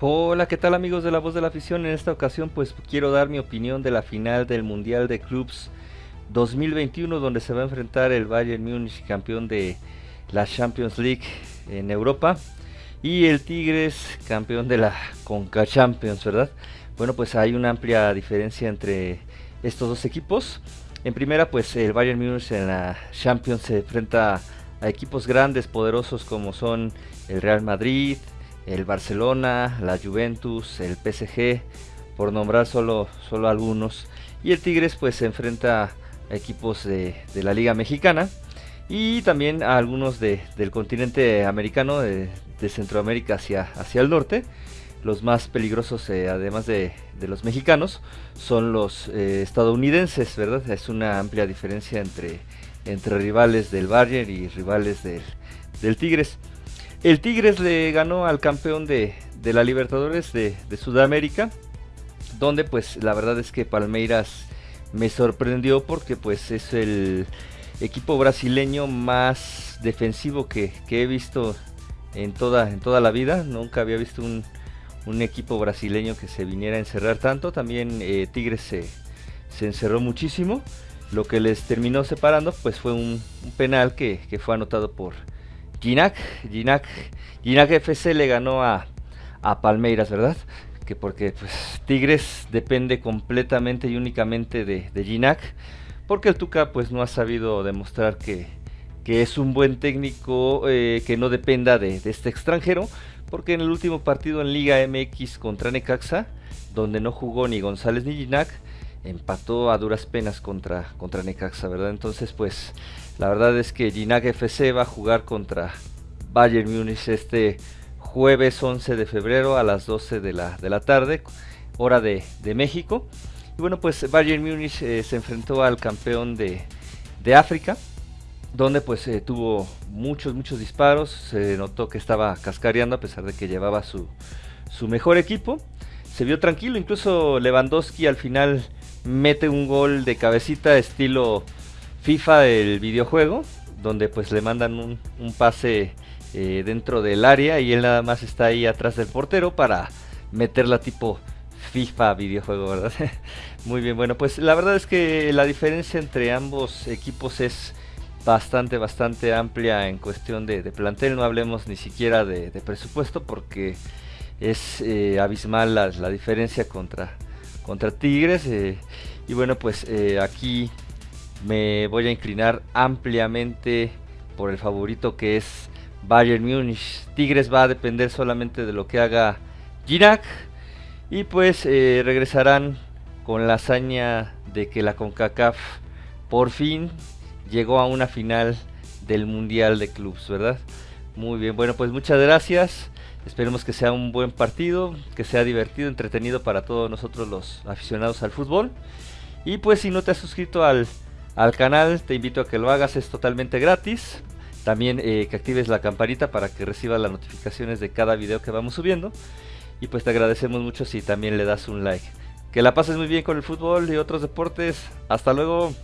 Hola, ¿qué tal amigos de la voz de la afición? En esta ocasión pues quiero dar mi opinión de la final del Mundial de Clubs 2021 donde se va a enfrentar el Bayern Múnich campeón de la Champions League en Europa y el Tigres campeón de la Conca Champions, ¿verdad? Bueno, pues hay una amplia diferencia entre estos dos equipos. En primera, pues el Bayern Múnich en la Champions se enfrenta a equipos grandes, poderosos como son el Real Madrid, el Barcelona, la Juventus, el PSG, por nombrar solo, solo algunos. Y el Tigres pues se enfrenta a equipos de, la Liga Mexicana y también a algunos de, del continente americano, de, Centroamérica hacia, hacia el norte. Los más peligrosos, eh, además de, los mexicanos, son los eh, estadounidenses, ¿verdad? Es una amplia diferencia entre, entre rivales del Bayern y rivales del, del Tigres. El Tigres le ganó al campeón de, la Libertadores de, Sudamérica, donde pues la verdad es que Palmeiras me sorprendió porque pues es el equipo brasileño más defensivo que, he visto en toda, en toda la vida. Nunca había visto un, equipo brasileño que se viniera a encerrar tanto. También eh, Tigres se, encerró muchísimo. Lo que les terminó separando pues fue un, penal que fue anotado por Ginac, Ginac, Ginac FC le ganó a, Palmeiras, ¿verdad? Que porque pues, Tigres depende completamente y únicamente de, de Ginac, porque el Tuca pues no ha sabido demostrar que, es un buen técnico eh, que no dependa de, este extranjero, porque en el último partido en Liga MX contra Necaxa, donde no jugó ni González ni Ginac, empató a duras penas contra, contra Necaxa, ¿verdad? Entonces pues la verdad es que Ginac FC va a jugar contra Bayern Múnich este jueves 11 de febrero a las 12 de la, de la tarde, hora de, México. Y bueno, pues Bayern Múnich eh, se enfrentó al campeón de, África, donde pues eh, tuvo muchos, muchos disparos. Se notó que estaba cascareando a pesar de que llevaba su, su mejor equipo. Se vio tranquilo, incluso Lewandowski al final mete un gol de cabecita estilo FIFA el videojuego, donde pues le mandan un, pase eh, dentro del área y él nada más está ahí atrás del portero para meterla tipo FIFA videojuego, ¿verdad? Muy bien, bueno, pues la verdad es que la diferencia entre ambos equipos es bastante, bastante amplia en cuestión de, plantel, no hablemos ni siquiera de, presupuesto porque es eh, abismal la, diferencia contra, contra Tigres. Eh, y bueno, pues aquí me voy a inclinar ampliamente por el favorito que es Bayern Munich. Tigres va a depender solamente de lo que haga Girac y pues eh, regresarán con la hazaña de que la CONCACAF por fin llegó a una final del Mundial de Clubs, ¿verdad? Muy bien, bueno pues muchas gracias. Esperemos que sea un buen partido, que sea divertido, entretenido para todos nosotros los aficionados al fútbol. Y pues si no te has suscrito al al canal, te invito a que lo hagas, es totalmente gratis. También eh, que actives la campanita para que recibas las notificaciones de cada video que vamos subiendo. Y pues te agradecemos mucho si también le das un like. Que la pases muy bien con el fútbol y otros deportes. Hasta luego.